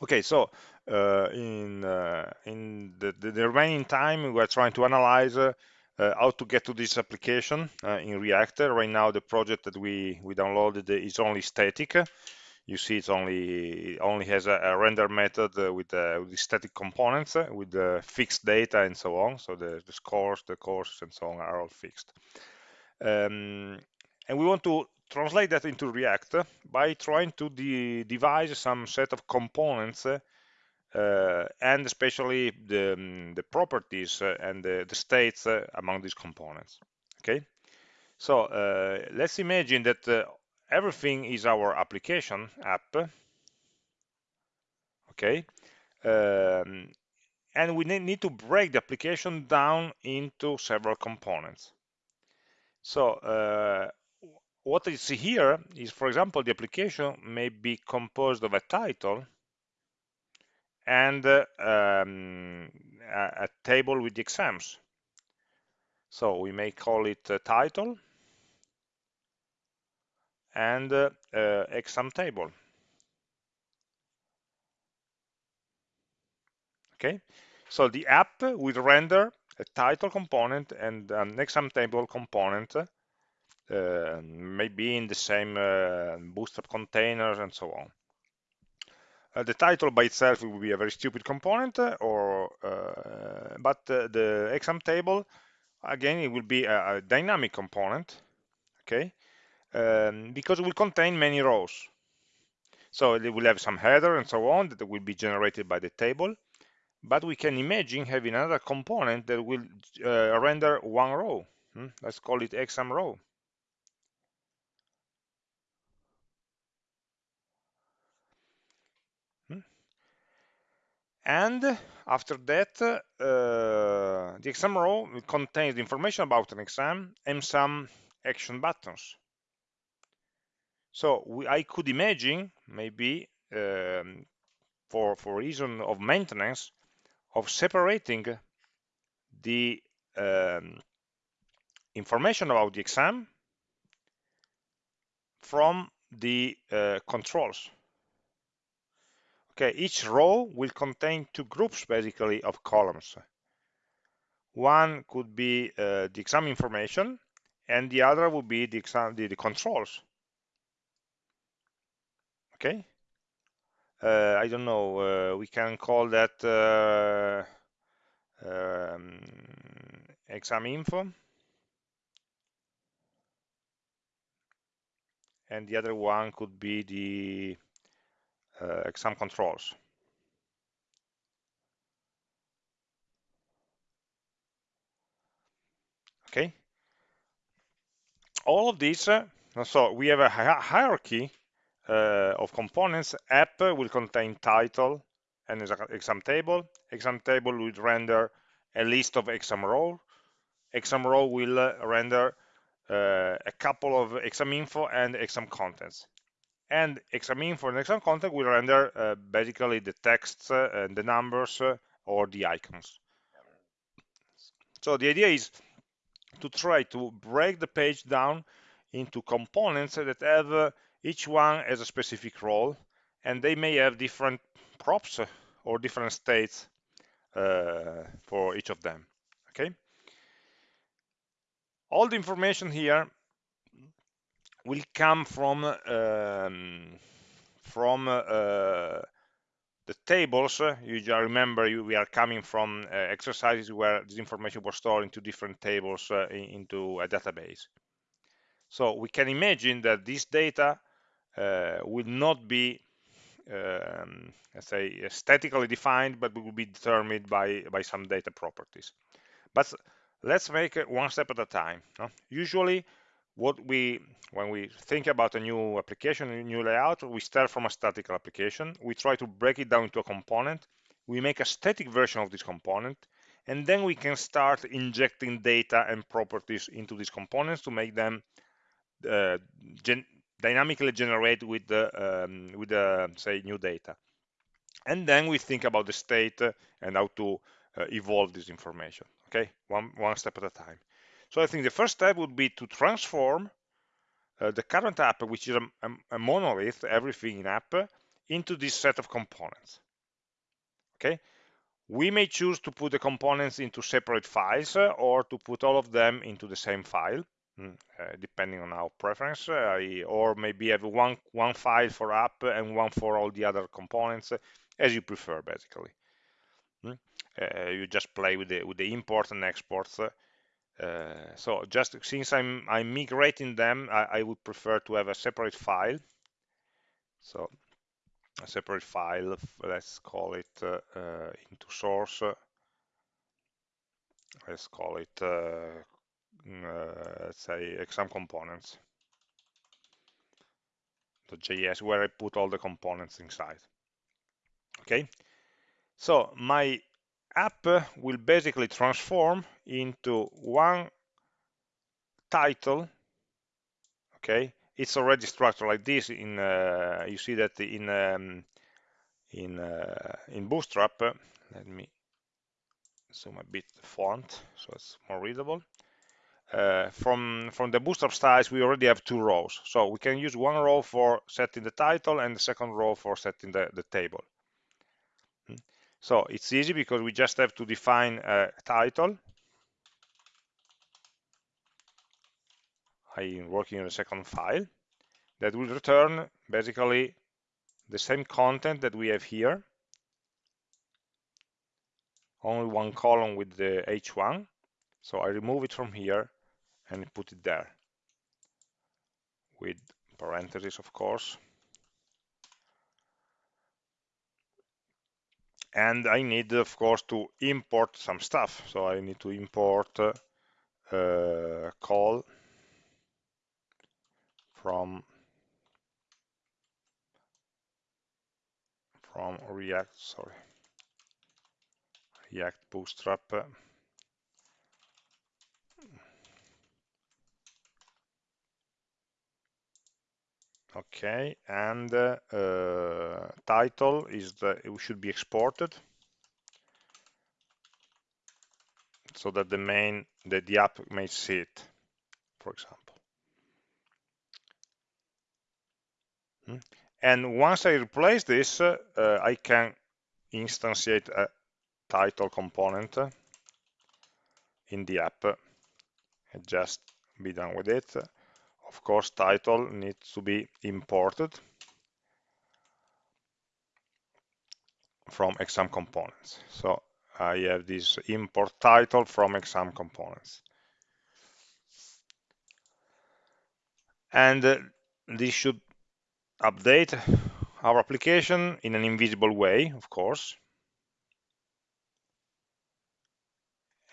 Okay, so uh, in uh, in the, the, remaining time, we're trying to analyze uh, uh how to get to this application uh, in React. Right now, the project that we we downloaded is only static. You see, it's only only has a, a render method with, with the static components with the fixed data and so on. So the, the scores, the courses, and so on are all fixed. Um, and we want to translate that into React by trying to de devise some set of components uh, and especially the, um, the properties uh, and the, the states uh, among these components. Okay, so uh, let's imagine that uh, everything is our application app. Okay, um, and we need to break the application down into several components. So uh, what you see here is, for example, the application may be composed of a title and uh, um, a, a, table with the exams. So we may call it a title and uh, exam table. Okay, so the app will render a title component and an exam table component uh, maybe in the same uh, bootstrap containers and so on. Uh, the title by itself will be a very stupid component, or but the exam table, again, it will be a, a dynamic component, okay, um, because it will contain many rows. So it will have some header and so on that will be generated by the table, but we can imagine having another component that will uh, render one row. Hmm? Let's call it exam row. And after that uh, the exam row contains information about an exam and some action buttons. So we, I could imagine maybe um, for for reason of maintenance of separating the um, information about the exam from the uh, controls Okay, each row will contain two groups basically of columns. One could be uh, the exam information and the other would be the exam the, the controls. Okay, uh, I don't know, uh, we can call that uh, um, exam info and the other one could be the exam controls. Okay. All of these, uh, so we have a hierarchy uh, of components. App will contain title and exam table. Exam table will render a list of exam row. Exam row will uh, render uh, a couple of exam info and exam contents and exam for an exam content will render uh, basically the text uh, and the numbers uh, or the icons. So the idea is to try to break the page down into components that have uh, each one as a specific role and they may have different props or different states uh, for each of them okay all the information here will come from um, from uh, the tables. You remember you, we are coming from uh, exercises where this information was stored into different tables uh, into a database. So we can imagine that this data uh, will not be um, let's say statically defined, but will be determined by by some data properties. But let's make it one step at a time. Usually what we when we think about a new application a new layout we start from a statical application. We try to break it down into a component. We make a static version of this component and then we can start injecting data and properties into these components to make them uh, gen dynamically generate with the um, with the say new data. And then we think about the state and how to uh, evolve this information okay? One one step at a time so I think the first step would be to transform uh, the current app, which is a, a, a, monolith, everything in app, into this set of components. okay we may choose to put the components into separate files uh, or to put all of them into the same file mm, uh, depending on our preference uh, or maybe have one one file for app and one for all the other components uh, as you prefer basically mm. uh, you just play with the with the import and exports uh, so just since I'm I'm migrating them I, I would prefer to have a separate file. So a separate file let's call it uh, uh, into source. Let's call it uh, mm, uh, let's say exam components. The .js where I put all the components inside. Okay? So my app will basically transform into one title okay? It's already structured like this in uh, you see that in um, in uh, in bootstrap. Let me zoom a bit the font so it's more readable. Uh, from from the bootstrap styles we already have two rows. So we can use one row for setting the title and the second row for setting the, the table. So it's easy because we just have to define a title. I'm working on a second file. That will return basically the same content that we have here. Only one column with the h1 so I remove it from here and put it there. With parentheses of course and I need of course to import some stuff. So I need to import uh, Col from from React sorry React Bootstrap okay and uh, uh, title is the it should be exported? So that the main that the app may see it for example. Hmm. and once I replace this uh, uh, I can instantiate a title component in the app. And just be done with it of course title needs to be imported from exam components. So I have this import title from exam components. And uh, this should update our application in an invisible way of course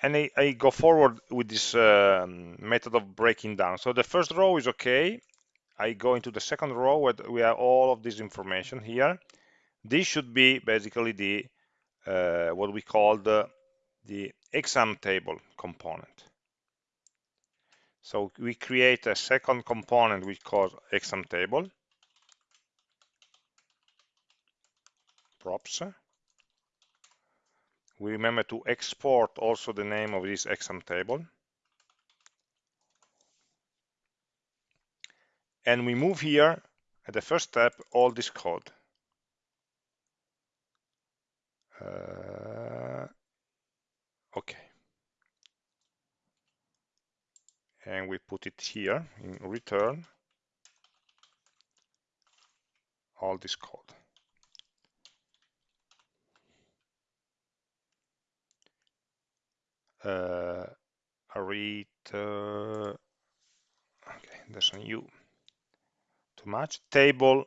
and I, I, go forward with this um, method of breaking down. So the first row is okay. I go into the second row where we have all of this information here. This should be basically the uh, what we call the, the exam table component. So we create a second component we call exam table props we remember to export also the name of this exam table. And we move here at the first step all this code. Uh, okay. And we put it here in return all this code. Read uh, okay there's a new too much. Table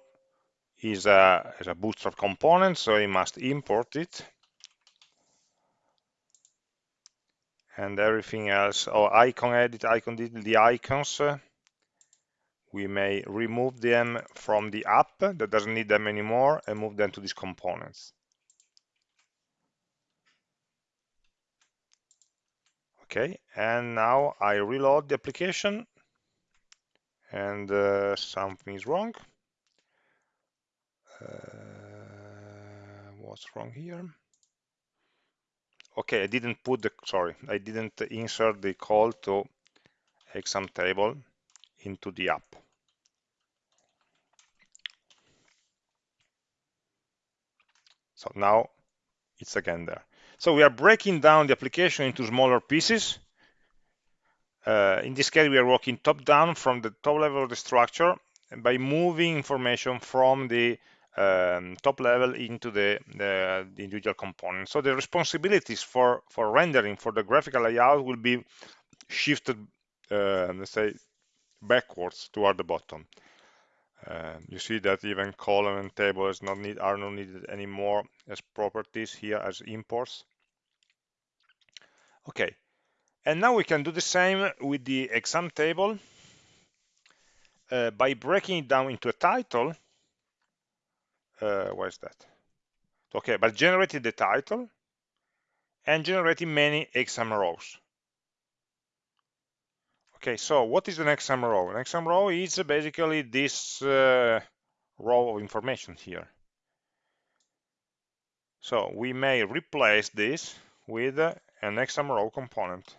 is a, is a bootstrap component so we must import it. And everything else oh icon edit icon edit the icons. We may remove them from the app that doesn't need them anymore and move them to these components okay and now I reload the application. And uh, something is wrong. Uh, what's wrong here? Okay I didn't put the sorry I didn't insert the call to exam table into the app. So now it's again there. So we are breaking down the application into smaller pieces. Uh, in this case, we are working top down from the top level of the structure by moving information from the um, top level into the, the, the, individual components. So the responsibilities for, for rendering for the graphical layout will be shifted, uh, let's say, backwards toward the bottom. Uh, you see that even column and table is not need, are not needed anymore as properties here as imports. Okay, and now we can do the same with the exam table uh, by breaking it down into a title. Uh, where is that? Okay, but generating the title and generating many exam rows. Okay, so what is an exam row? An exam row is basically this uh, row of information here. So we may replace this with uh, an exam row component.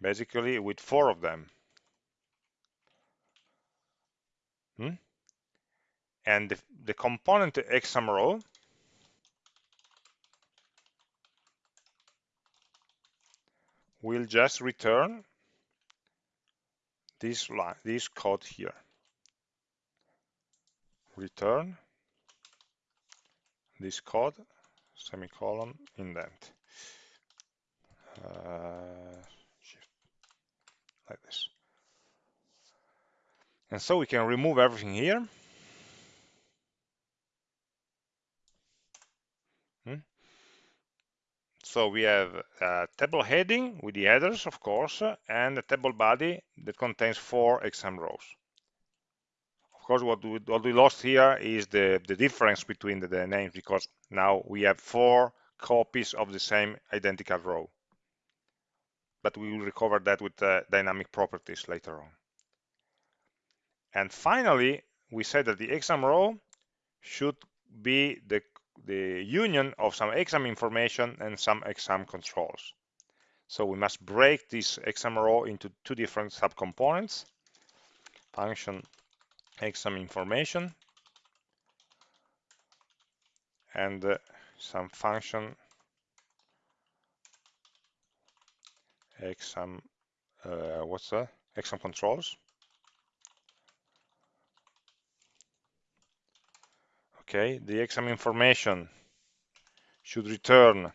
Basically with four of them. Hmm? And the, the component exam row will just return this line, this code here. Return this code, semicolon, indent. Uh, like this. And so we can remove everything here. So we have a table heading with the headers, of course, and a table body that contains four exam rows. Of course, what we, what we lost here is the, the difference between the, the names because now we have four copies of the same identical row. But we will recover that with uh, dynamic properties later on. And finally, we said that the exam row should be the the union of some exam information and some exam controls. So we must break this exam row into two different subcomponents. Function exam information and uh, some function exam uh, what's that exam controls okay the exam information should return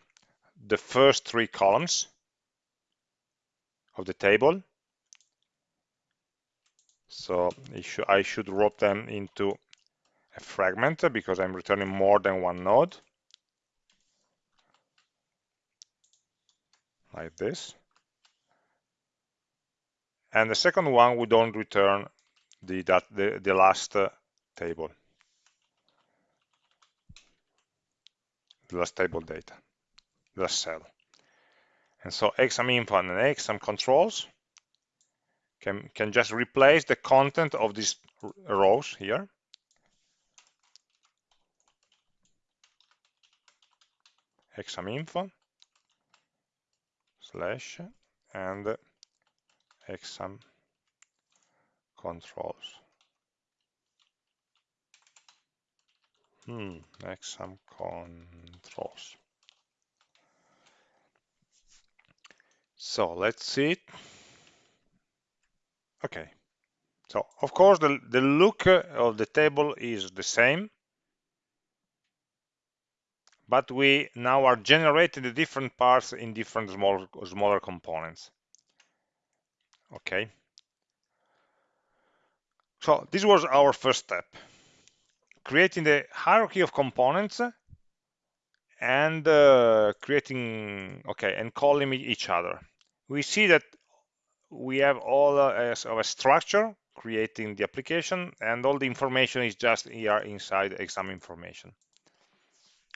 the first three columns of the table. So I should wrap them into a fragment because I'm returning more than one node. Like this. And the second one we don't return the that the, the last uh, table the last table data, the last cell. And so exam info and exam controls can, can just replace the content of these rows here. exam info slash and exam controls. Hmm, like some controls. So let's see. Okay. So of course the, the look of the table is the same, but we now are generating the different parts in different small, smaller components. Okay. So this was our first step creating the hierarchy of components and uh, creating, okay, and calling each other. We see that we have all uh, of a structure creating the application and all the information is just here inside exam information.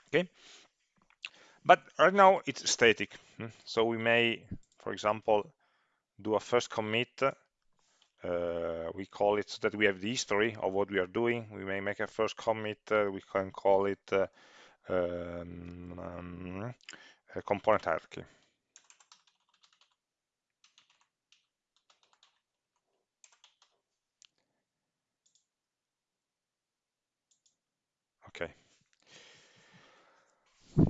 Okay, but right now it's static. Hmm. So we may, for example, do a first commit uh, we call it so that we have the history of what we are doing. We may make a first commit. Uh, we can call it uh, um, um, component hierarchy. okay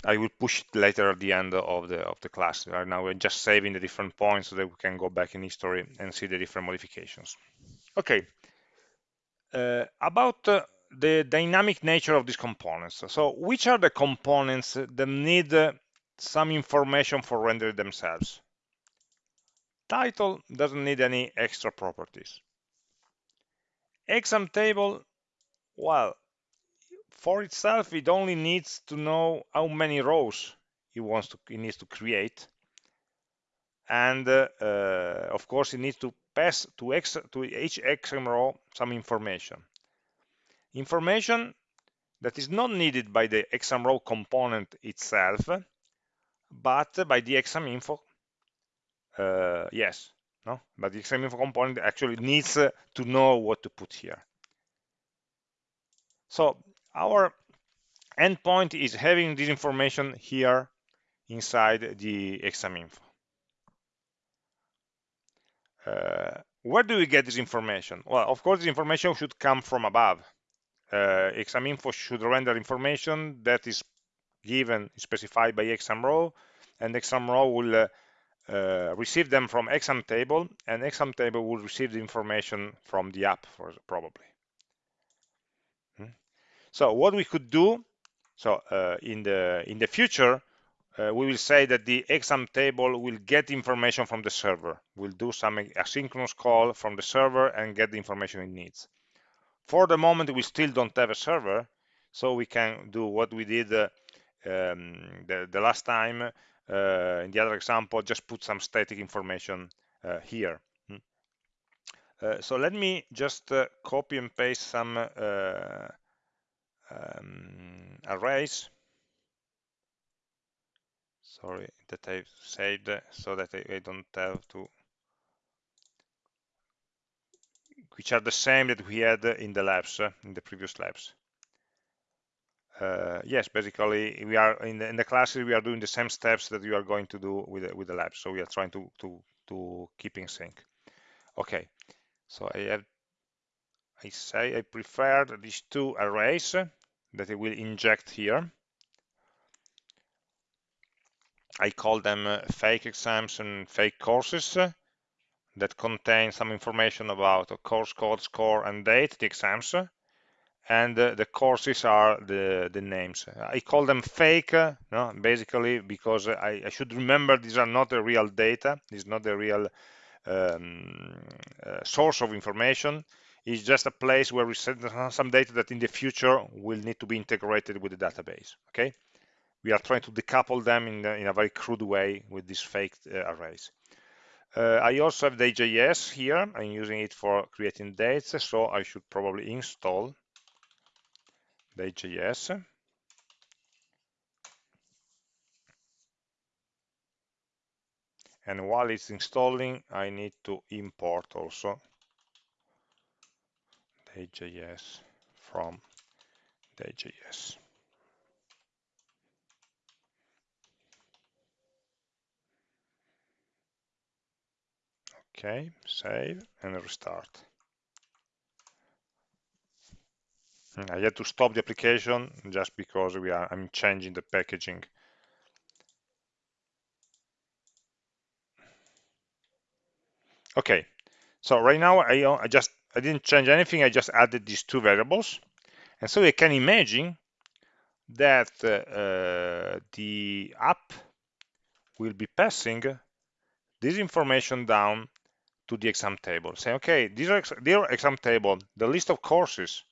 I will push it later at the end of the of the class. Right now we're just saving the different points so that we can go back in history and see the different modifications. Okay, uh, about uh, the dynamic nature of these components. So which are the components that need uh, some information for rendering themselves? Title doesn't need any extra properties. Exam table, well, for itself, it only needs to know how many rows it wants to, it needs to create. And uh, uh, of course, it needs to pass to, X, to each exam row some information. Information that is not needed by the exam row component itself, but by the exam info. Uh, yes, no, but the exam info component actually needs uh, to know what to put here. So our endpoint is having this information here inside the exam info. Uh, where do we get this information? Well, of course, this information should come from above. Uh, exam info should render information that is given, specified by exam row, and exam row will uh, uh, receive them from exam table, and exam table will receive the information from the app, for, probably. So what we could do, so uh, in the in the future, uh, we will say that the exam table will get information from the server. We'll do some asynchronous call from the server and get the information it needs. For the moment, we still don't have a server, so we can do what we did uh, um, the, the, last time uh, in the other example, just put some static information uh, here. Hmm. Uh, so let me just uh, copy and paste some um, arrays sorry that I've saved so that I, I don't have to. Which are the same that we had in the labs in the previous labs uh, yes basically we are in the, in the classes we are doing the same steps that you are going to do with the, with the labs so we are trying to to to keep in sync. Okay. So I have I say I prefer these two arrays that I will inject here I call them uh, fake exams and fake courses uh, that contain some information about a course code, score, and date, the exams, uh, and the courses are the, the names. I call them fake, no, basically because I, I, should remember these are not the real data, this is not the real um, uh, source of information. It's just a place where we send some data that in the future will need to be integrated with the database, okay? we are trying to decouple them in, the, in a very crude way with these fake uh, arrays. Uh, I also have dayjs here. I'm using it for creating dates, so I should probably install dayjs. And while it's installing, I need to import also dayjs from dayjs. Okay, save and restart. Hmm, I had to stop the application just because we are I'm changing the packaging. Okay, so right now I, I just I didn't change anything. I just added these two variables, and so you can imagine that uh, uh, the app will be passing this information down to the exam table. Say, okay, dear, dear exam table, the list of courses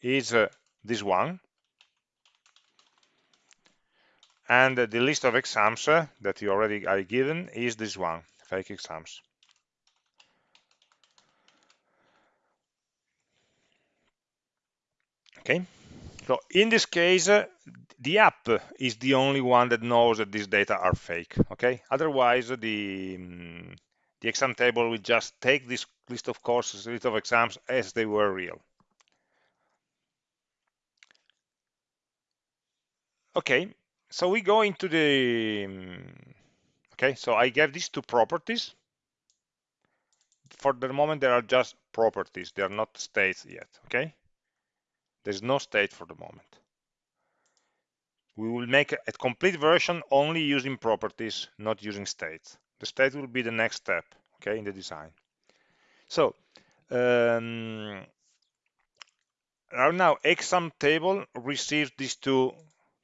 is uh, this one. And the list of exams uh, that you already are given is this one, fake exams. Okay, so in this case, uh, the app is the only one that knows that these data are fake. Okay, otherwise the um, the exam table will just take this list of courses, list of exams as they were real. Okay, so we go into the, okay, so I gave these two properties. For the moment, they are just properties. They are not states yet, okay? There's no state for the moment. we will make a complete version only using properties, not using states. The state will be the next step, okay, in the design. So um, now exam table receives these two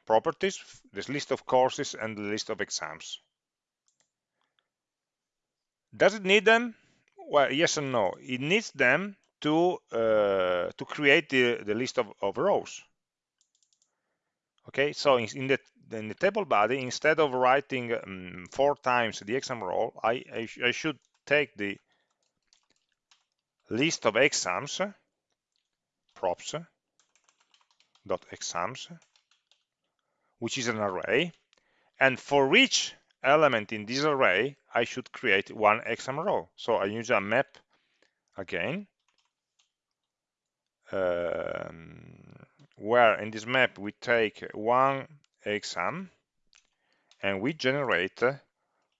properties, this list of courses and the list of exams. Does it need them? Well, yes and no. It needs them to uh, to create the, the list of, of rows. Okay, so in, in the in the table body, instead of writing um, four times the exam row, I, I, sh I should take the list of exams props dot exams which is an array and for each element in this array I should create one exam row so I use a map again where in this map we take one exam and we generate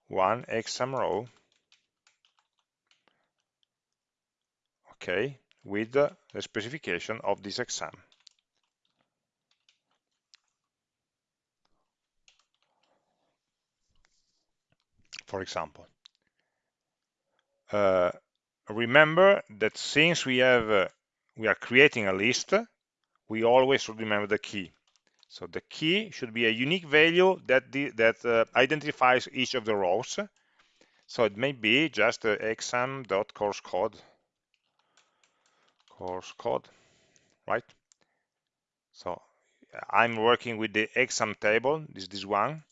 one exam row okay with the specification of this exam. For example uh, remember that since we have uh, we are creating a list we always remember the key. So the key should be a unique value that the, that uh, identifies each of the rows. So it may be just uh, exam.course code course code right? So I'm working with the exam table. This this one.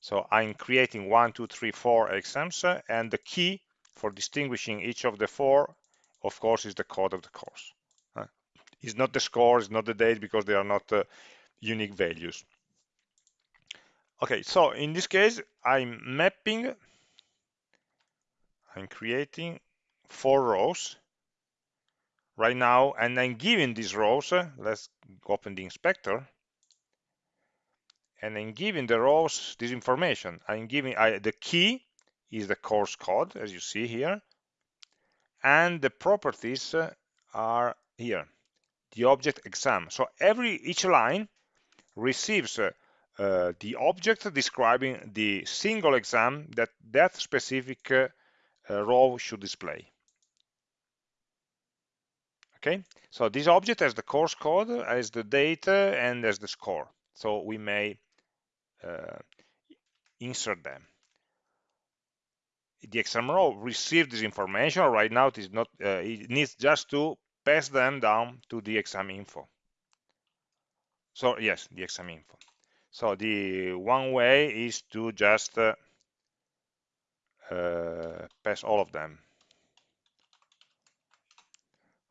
So I'm creating one two three four exams and the key for distinguishing each of the four of course is the code of the course uh, it's not the score it's not the date because they are not uh, unique values. Okay so in this case I'm mapping I'm creating four rows right now and I'm giving these rows let's open the inspector and I'm giving the rows this information. I'm giving I, the key is the course code as you see here and the properties are here the object exam. So every each line receives uh, uh, the object describing the single exam that that specific uh, uh row should display. Okay? So this object has the course code as the data and as the score. So we may uh, insert them the row received this information. Right now it is not uh, it needs just to pass them down to the exam info. So yes the exam info. So the one way is to just uh, uh, pass all of them.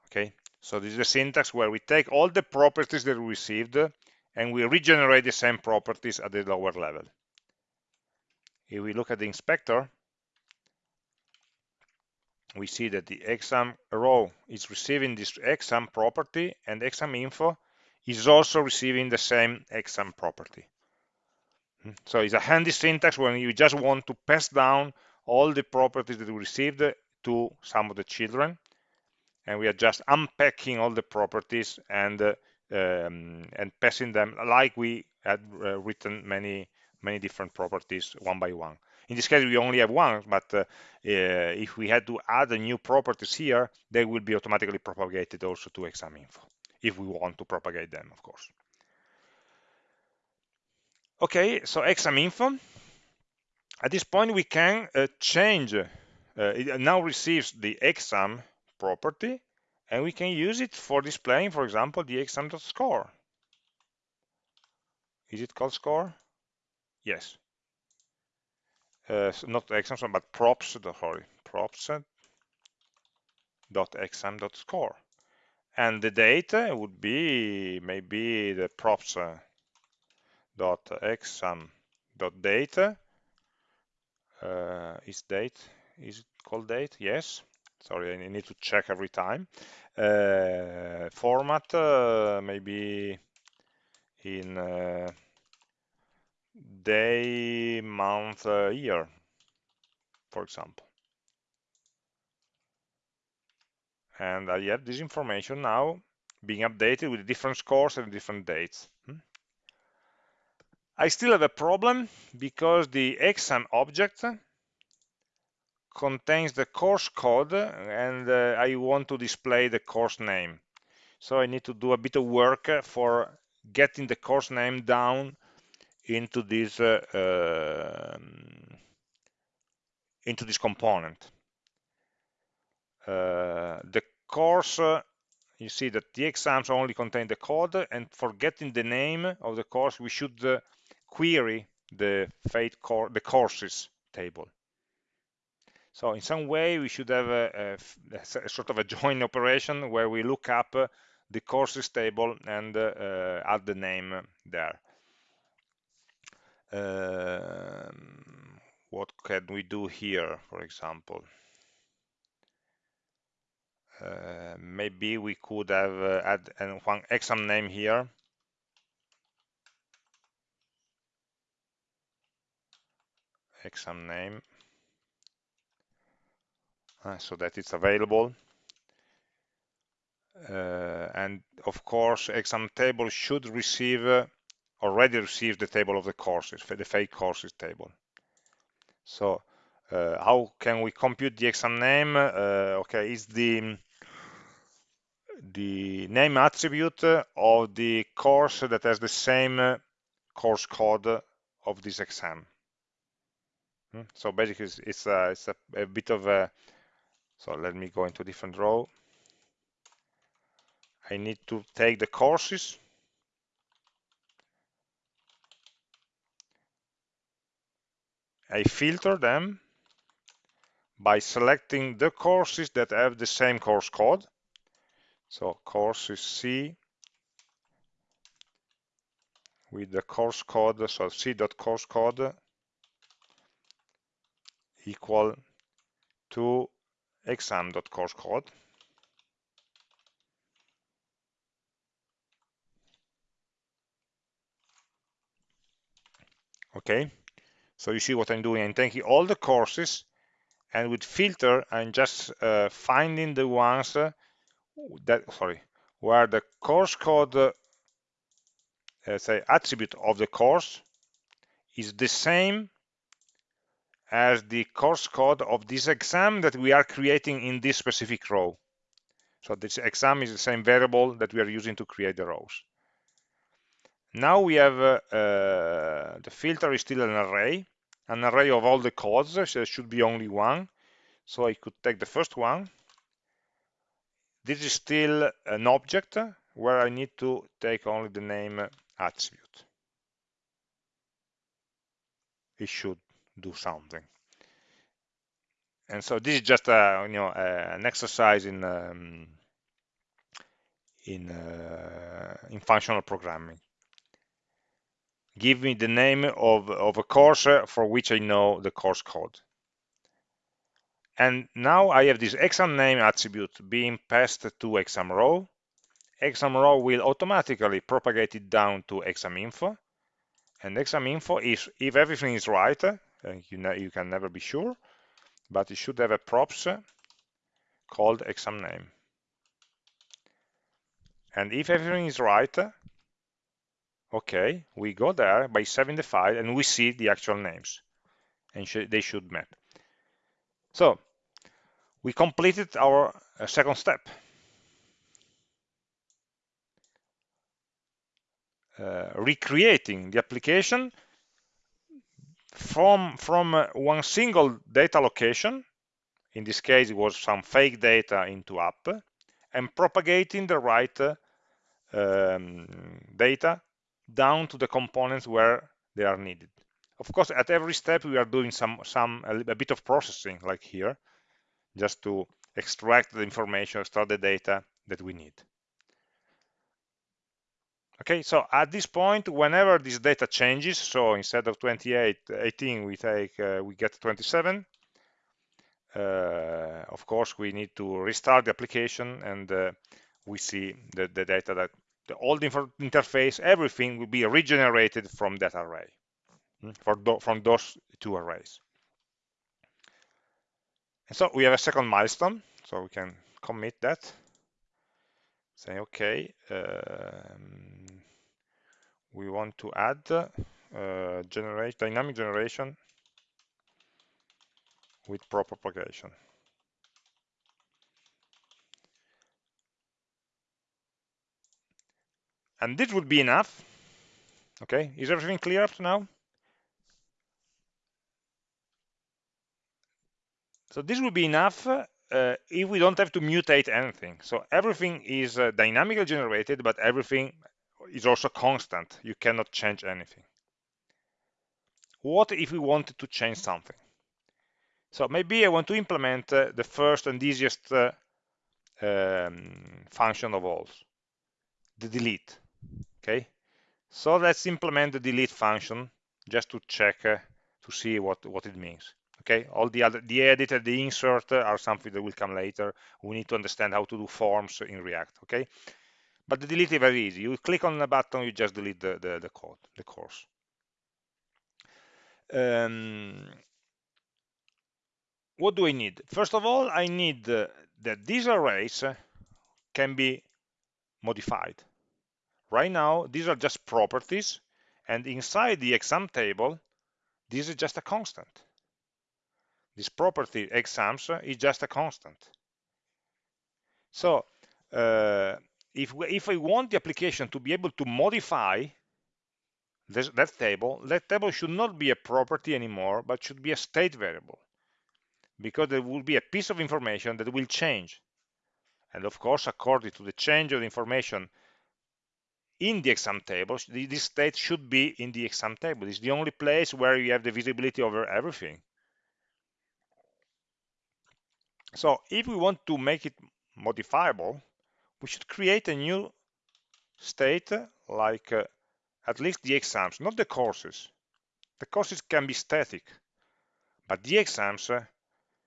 Okay? So this is the syntax where we take all the properties that we received and we regenerate the same properties at the lower level. If we look at the inspector, we see that the exam row is receiving this exam property and exam info is also receiving the same exam property. So it's a handy syntax when you just want to pass down all the properties that we received to some of the children and we are just unpacking all the properties and uh, um, and passing them like we had uh, written many many different properties one by one. In this case, we only have one, but uh, uh, if we had to add a new properties here, they will be automatically propagated also to exam info, if we want to propagate them, of course. Okay, so exam info. At this point, we can uh, change, uh, it now receives the exam property and we can use it for displaying for example the exam.score is it called score yes uh, not exam but props sorry props dot exam dot score. And the data would be maybe the props uh, dot exam dot data. Uh, is date is it called date? Yes. Sorry I need to check every time. Uh, format uh, maybe in uh, day month year for example and I have this information now being updated with different scores and different dates hmm? I still have a problem because the exam object contains the course code and uh, I want to display the course name. So I need to do a bit of work for getting the course name down into this uh, uh, into this component. Uh, the course uh, you see that the exams only contain the code and for getting the name of the course we should uh, query the fate core the courses table so in some way we should have a, a, a sort of a join operation where we look up the courses table and uh add the name there um, what can we do here for example? Uh, maybe we could have uh, add one exam name here. Exam name. Uh, so that it's available. Uh, and of course exam table should receive uh, already receive the table of the courses the fake courses table. So uh, how can we compute the exam name? Uh, okay is the the name attribute of the course that has the same course code of this exam? Hmm? so basically it's, it's, a, it's a, a bit of a so let me go into a different row. I need to take the courses I filter them by selecting the courses that have the same course code. So courses C with the course code so c.course code equal to exam.course code. Okay so you see what I'm doing I'm taking all the courses and with filter I'm just uh, finding the ones uh, that sorry where the course code uh, say attribute of the course is the same as the course code of this exam that we are creating in this specific row. So this exam is the same variable that we are using to create the rows. Now we have uh, uh, the filter is still an array, an array of all the codes, so there should be only one. So I could take the first one. This is still an object where I need to take only the name attribute. It should do something. And so this is just a, you know an exercise in um, in uh, in functional programming. Give me the name of of a course for which I know the course code. And now I have this exam name attribute being passed to exam row. Exam row will automatically propagate it down to exam info. And exam info is if everything is right, uh, you, know, you can never be sure, but it should have a props called exam name. And if everything is right, okay, we go there by saving the file and we see the actual names and sh they should map. So we completed our uh, second step. Uh, recreating the application from, from uh, one single data location, in this case it was some fake data into app, and propagating the right uh, um, data down to the components where they are needed. Of course, at every step we are doing some, some a, bit of processing, like here, just to extract the information, extract the data that we need. Okay, so at this point, whenever this data changes, so instead of 28, 18, we take, uh, we get 27. Uh, of course, we need to restart the application and uh, we see the, the data that the old interface, everything will be regenerated from that array, hmm, for from those two arrays. And so we have a second milestone, so we can commit that. Say, okay, um, we want to add uh, generate dynamic generation with proper propagation. And this would be enough. Okay, is everything clear up to now? So this would be enough uh, if we don't have to mutate anything. So everything is uh, dynamically generated, but everything is also constant. You cannot change anything. What if we wanted to change something? So maybe I want to implement uh, the first and easiest uh, um, function of all, the delete. Okay, so let's implement the delete function just to check uh, to see what what it means. Okay, all the other the edit and the insert are something that will come later. We need to understand how to do forms in React. Okay, but the delete is very easy. You click on the button, you just delete the the, the code, the course. Um, what do I need? First of all, I need uh, that these arrays can be modified. Right now, these are just properties, and inside the exam table, this is just a constant. This property exams is just a constant. So uh, if, we, if I want the application to be able to modify this, that table, that table should not be a property anymore, but should be a state variable because there will be a piece of information that will change. And of course, according to the change of information in the exam table, this state should be in the exam table. It's the only place where you have the visibility over everything. So if we want to make it modifiable, we should create a new state like uh, at least the exams, not the courses. The courses can be static, but the exams uh,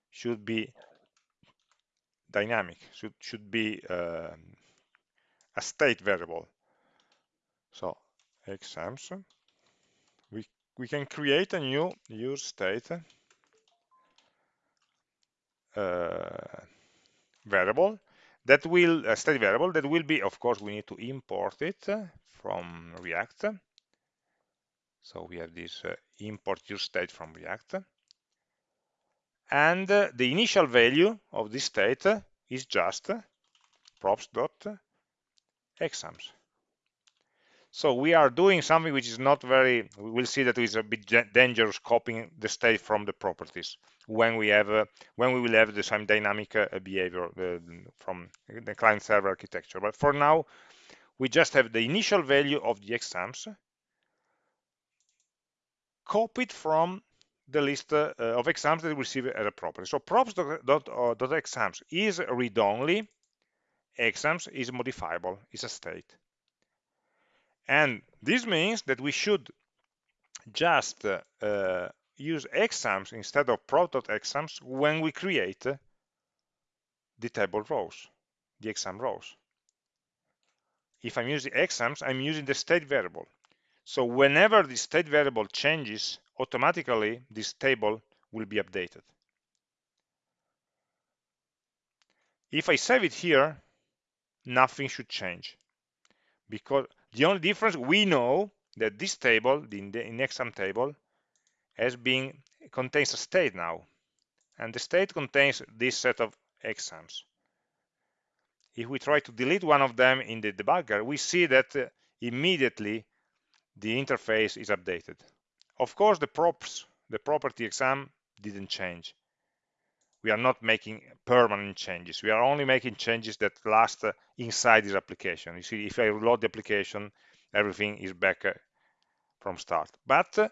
should be dynamic, should, should be uh, a state variable. So exams, we, we can create a new use state uh, variable that will a state variable that will be of course we need to import it from react. So we have this uh, import use state from react. And uh, the initial value of this state is just props dot exams so we are doing something which is not very we will see that is a bit dangerous copying the state from the properties when we have uh, when we will have the same dynamic uh, behavior uh, from the client server architecture but for now we just have the initial value of the exams copied from the list uh, of exams that we receive as a property. So props.exams uh, is read-only, exams is modifiable, is a state. And this means that we should just uh, use exams instead of prop.exams when we create the table rows, the exam rows. If I'm using exams, I'm using the state variable. So whenever the state variable changes, automatically this table will be updated. If I save it here, nothing should change because the only difference we know that this table, the in exam table, has been contains a state now, and the state contains this set of exams. If we try to delete one of them in the debugger, we see that uh, immediately the interface is updated. Of course, the props, the property exam didn't change. We are not making permanent changes. We are only making changes that last uh, inside this application. You see, if I reload the application, everything is back uh, from start. But uh,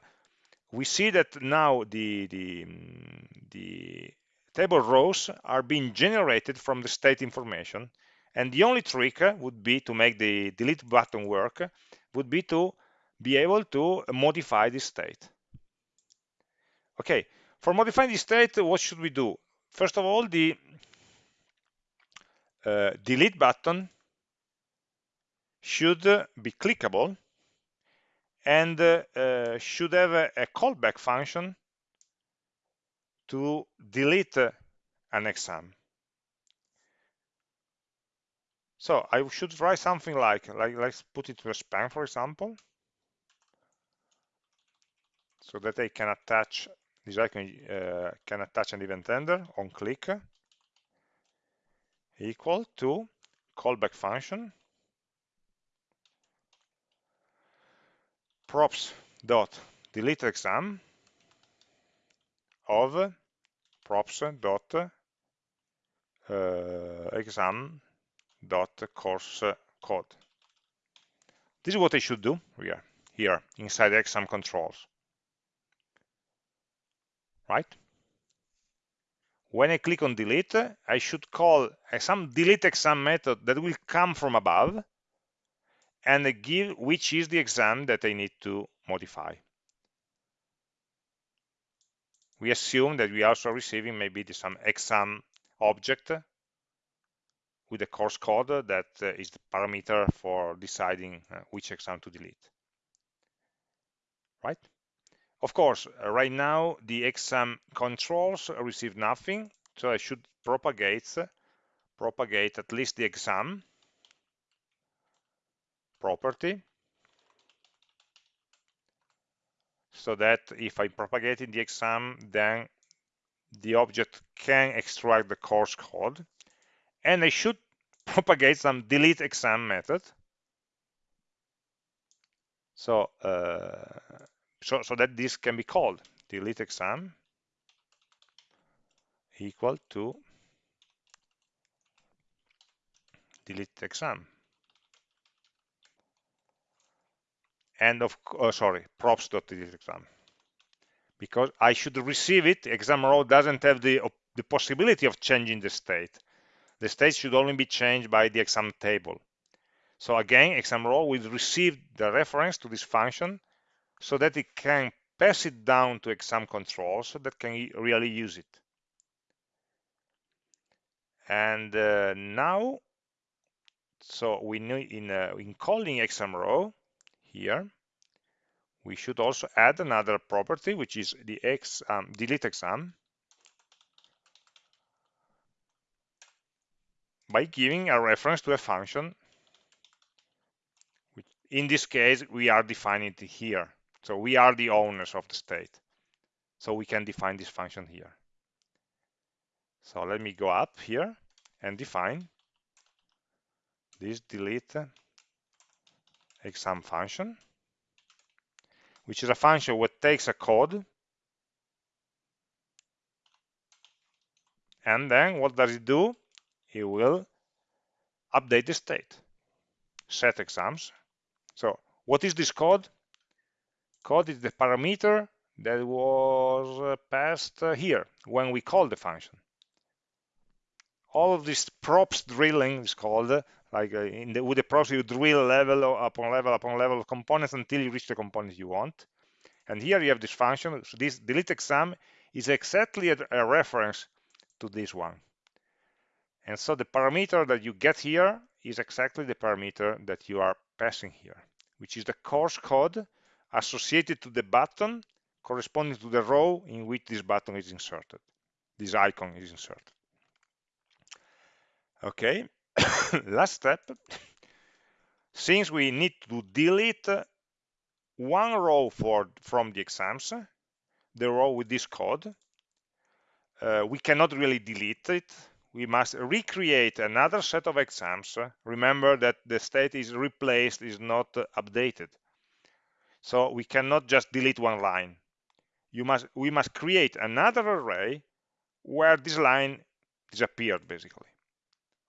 we see that now the, the, the table rows are being generated from the state information. And the only trick would be to make the delete button work, would be to be able to modify this state. Okay, for modifying the state, what should we do? First of all, the uh, delete button should be clickable and uh, uh, should have a, a, callback function to delete an exam. So I should write something like, like let's put it to a span, for example. so that I can attach this icon uh, can attach an event handler on click equal to callback function. Props dot delete exam of props dot uh, exam dot course code. This is what I should do here, here inside exam controls, right? When I click on delete, I should call some delete exam method that will come from above and give which is the exam that I need to modify. We assume that we are also receiving maybe some exam object with the course code that uh, the parameter for deciding uh, which exam to delete. Right? Of course, uh, right now the exam controls receive nothing, so I should propagate propagate at least the exam property so that if I propagate in the exam, then the object can extract the course code. And I should propagate some delete exam method. So, uh, so, so that this can be called delete exam equal to delete exam. and of oh, sorry props.delete exam. Because I should receive it exam row doesn't have the the possibility of changing the state. The state should only be changed by the exam table. So again exam row will receive the reference to this function so that it can pass it down to exam control so that can really use it. And uh, now so we know in uh, in calling exam row here we should also add another property which is the x um, delete exam by giving a reference to a function which in this case we are defining it here so we are the owners of the state so we can define this function here so let me go up here and define this delete exam function, which is a function that takes a code and then what does it do? It will update the state, set exams. So what is this code? Code is the parameter that was uh, passed uh, here when we call the function. All of this props drilling is called like uh, in the, with the props you drill level upon level upon level of components until you reach the component you want. And here you have this function. So this delete exam is exactly a, a reference to this one. And so the parameter that you get here is exactly the parameter that you are passing here which is the course code associated to the button corresponding to the row in which this button is inserted this icon is inserted okay last step, since we need to delete one row for, from the exams, the row with this code, uh, we cannot really delete it. We must recreate another set of exams. Remember that the state is replaced, is not updated. So we cannot just delete one line. You must, we must create another array where this line disappeared, basically.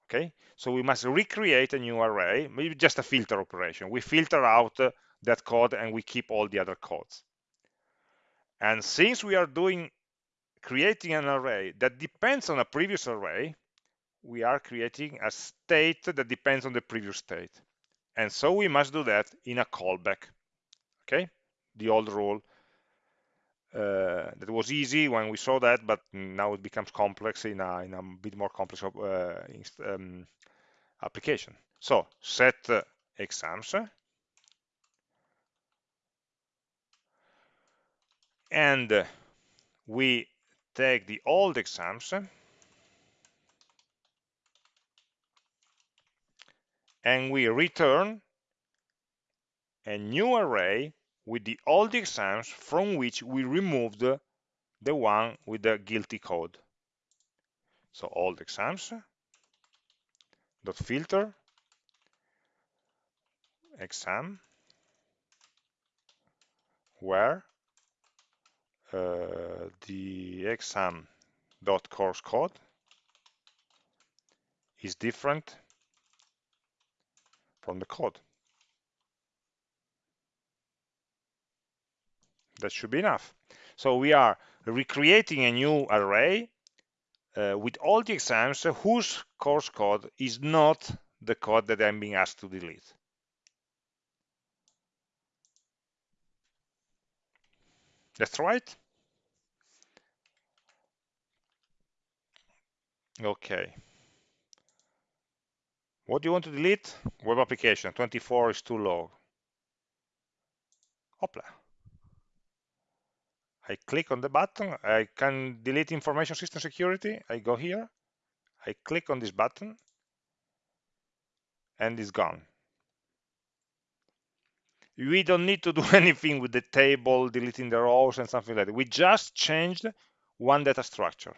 Okay? So we must recreate a new array maybe just a filter operation. We filter out uh, that code and we keep all the other codes. And since we are doing creating an array that depends on a previous array we are creating a state that depends on the previous state. And so we must do that in a callback okay the old rule uh, that was easy when we saw that, but now it becomes complex in a, in a bit more complex uh, um, application. So set uh, exams and we take the old exams and we return a new array with the old exams from which we removed the one with the guilty code. So old exams dot filter exam where uh, the exam dot course code is different from the code. That should be enough. So we are recreating a new array uh, with all the exams whose course code is not the code that I'm being asked to delete. That's right. Okay. What do you want to delete? Web application, 24 is too low. Hopla. I click on the button, I can delete information system security, I go here, I click on this button, and it's gone. We don't need to do anything with the table, deleting the rows and something like that. We just changed one data structure.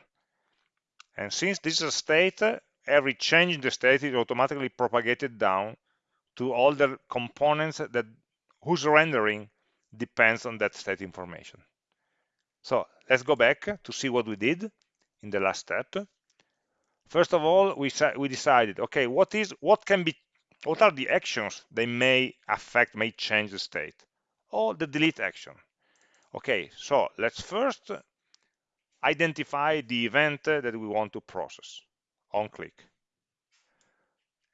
And since this is a state, every change in the state is automatically propagated down to all the components that whose rendering depends on that state information. So let's go back to see what we did in the last step. First of all, we, we decided, okay, what is what can be what are the actions they may affect, may change the state? Or the delete action. Okay, so let's first identify the event that we want to process on click.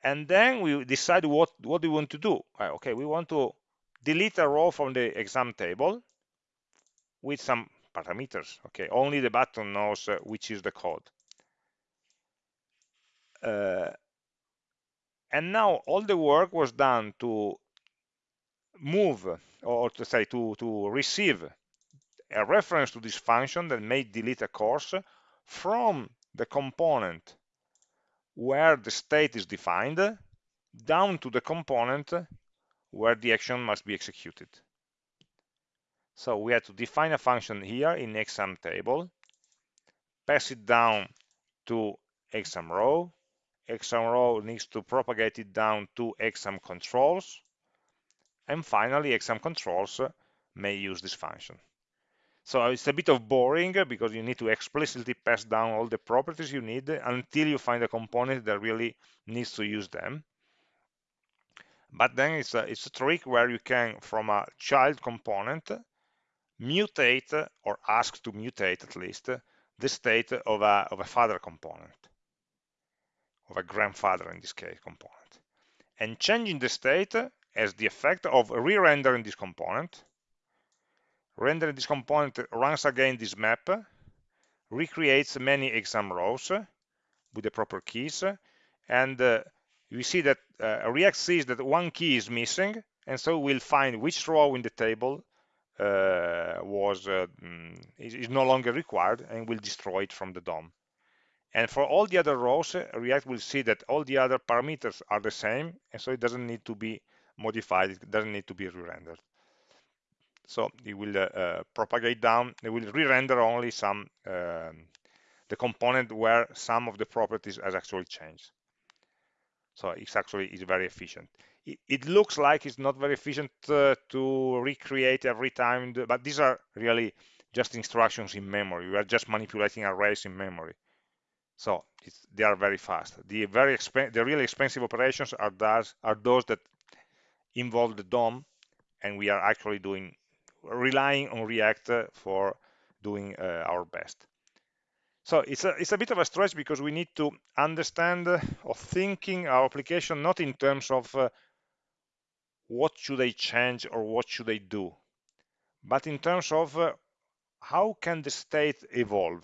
And then we decide what, what we want to do. Uh, okay, we want to delete a row from the exam table with some parameters. Okay, only the button knows uh, which is the code. Uh, and now all the work was done to move or to say to to receive a reference to this function that may delete a course from the component where the state is defined down to the component where the action must be executed. So we had to define a function here in exam table, pass it down to exam row. Exam row needs to propagate it down to exam controls. And finally, exam controls may use this function. So it's a bit of boring because you need to explicitly pass down all the properties you need until you find a component that really needs to use them. But then it's a, it's a trick where you can, from a child component, mutate or ask to mutate at least the state of a, of a father component, of a grandfather in this case component. And changing the state has the effect of re-rendering this component. Rendering this component runs again this map, recreates many exam rows with the proper keys, and uh, we see that uh, React sees that one key is missing, and so we'll find which row in the table was uh, mm, is, is, no longer required and will destroy it from the DOM. And for all the other rows, uh, React will see that all the other parameters are the same, and so it doesn't need to be modified, it doesn't need to be re-rendered. So it will uh, uh, propagate down, it will re-render only some, um, the component where some of the properties has actually changed. So it's actually is very efficient it, looks like it's not very efficient uh, to recreate every time, but these are really just instructions in memory. We are just manipulating arrays in memory. So they are very fast. The very the really expensive operations are those are those that involve the DOM, and we are actually doing relying on React for doing uh, our best. So it's a, it's a bit of a stretch because we need to understand uh, or thinking our application not in terms of uh, what should they change or what should they do. But in terms of uh, how can the state evolve?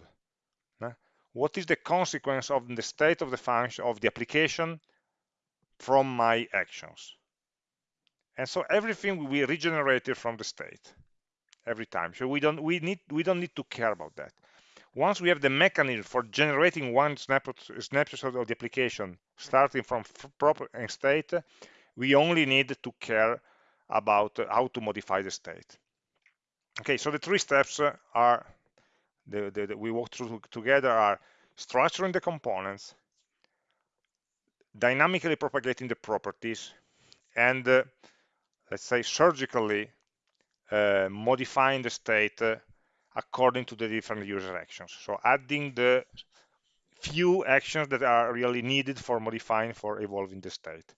Uh, what is the consequence of the state of the function of the application from my actions? And so everything will be regenerated from the state every time. So we don't we need we don't need to care about that. Once we have the mechanism for generating one snapshot, snapshot of the application starting from proper state we only need to care about how to modify the state. Okay, so the three steps are the, the, the we walk through together are structuring the components, dynamically propagating the properties, and uh, let's say surgically uh, modifying the state uh, according to the different user actions. So adding the few actions that are really needed for modifying, for evolving the state.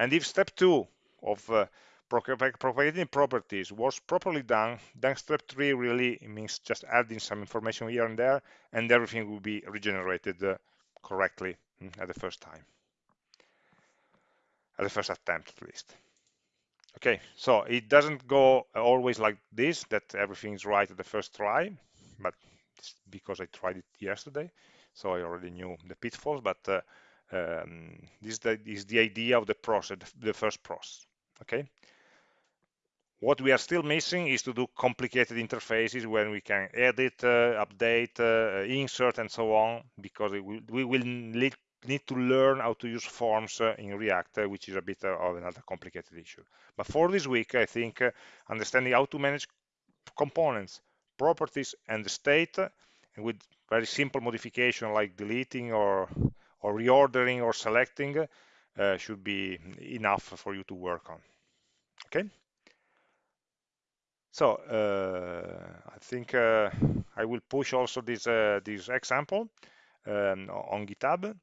And if step two of uh, propagating properties was properly done, then step three really means just adding some information here and there, and everything will be regenerated uh, correctly mm, at the first time, at the first attempt at least. Okay, so it doesn't go always like this, that everything is right at the first try, but because I tried it yesterday, so I already knew the pitfalls, but uh, um, this is the idea of the process, the first process, okay? What we are still missing is to do complicated interfaces when we can edit, uh, update, uh, insert, and so on, because will, we will need to learn how to use forms uh, in React, uh, which is a bit uh, of another complicated issue. But for this week, I think understanding how to manage components, properties, and the state and with very simple modification like deleting or, or reordering or selecting uh, should be enough for you to work on. Okay. So uh, I think uh, I will push also this this example um, on GitHub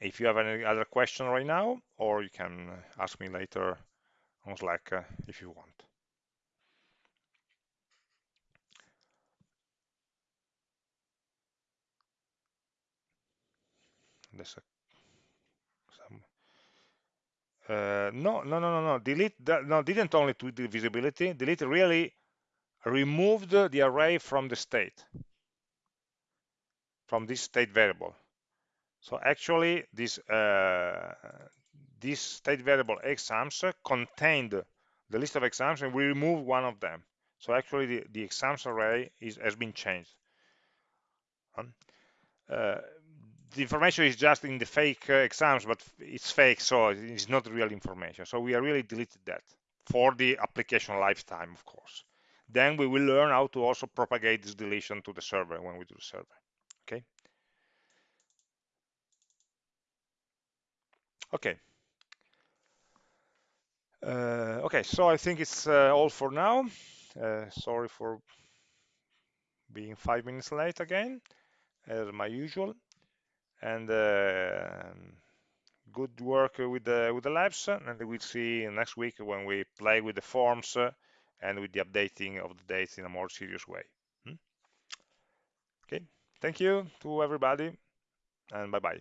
if you have any other question right now, or you can ask me later on Slack uh, if you want. There's a, some, uh, no, no, no, no, no. Delete that. No, didn't only tweak the visibility. Delete really removed the array from the state, from this state variable. So actually, this uh, this state variable exams contained the list of exams, and we remove one of them. So actually, the, the exams array is, has been changed. Um, uh, the information is just in the fake uh, exams, but it's fake, so it's not real information. So we are really deleted that for the application lifetime, of course. Then we will learn how to also propagate this deletion to the server when we do the server. Okay. Okay. Uh, okay, so I think it's uh, all for now. Uh, sorry for being five minutes late again, as my usual. And good work with the with the labs, and we'll see next week when we play with the forms and with the updating of the dates in a more serious way. Hmm? Okay, thank you to everybody, and bye bye.